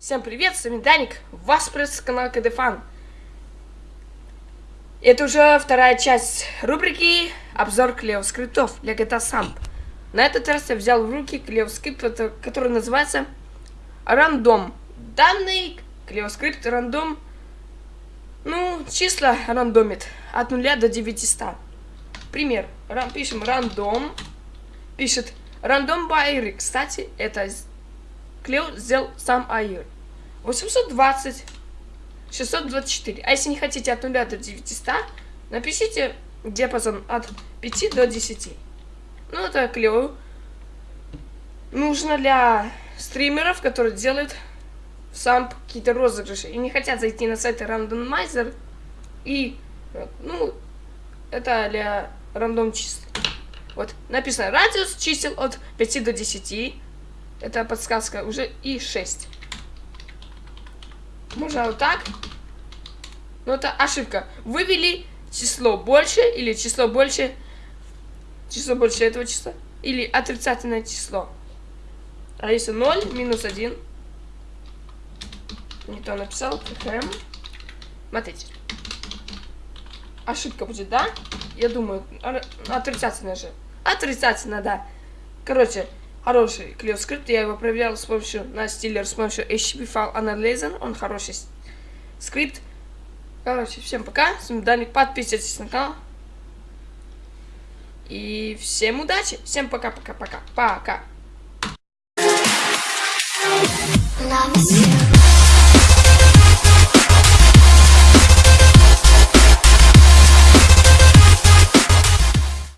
Всем привет, с вами Даник, вас приветствует канал КДФан. Это уже вторая часть рубрики обзор клео скриптов для GTA Samp. На этот раз я взял в руки клео скрипт, который называется рандом. Данный клео скрипт рандом, ну, числа рандомит от 0 до 900. Пример, пишем рандом, пишет рандом байры. Кстати, это Клео сделал сам Айр. 820, 624. А если не хотите от 0 до 900, напишите диапазон от 5 до 10. Ну, это Клео. Нужно для стримеров, которые делают сам какие-то розыгрыши и не хотят зайти на сайт рандомайзер и, ну, это для рандом чисел. Вот, написано радиус чисел от 5 до 10. Это подсказка уже и 6. Можно вот так. Но это ошибка. Вывели число больше или число больше... Число больше этого числа. Или отрицательное число. А если 0, минус 1. Не то написал. КХМ. Смотрите. Ошибка будет, да? Я думаю, отрицательно же. Отрицательно, да. Короче, хороший клеоскрипт. Я его проверял с помощью на стилер, с помощью HTTP File Analyzer. Он хороший скрипт. Короче, всем пока. С вами Даник. Подписывайтесь на канал. И всем удачи. Всем пока-пока-пока. Пока. -пока, -пока. пока.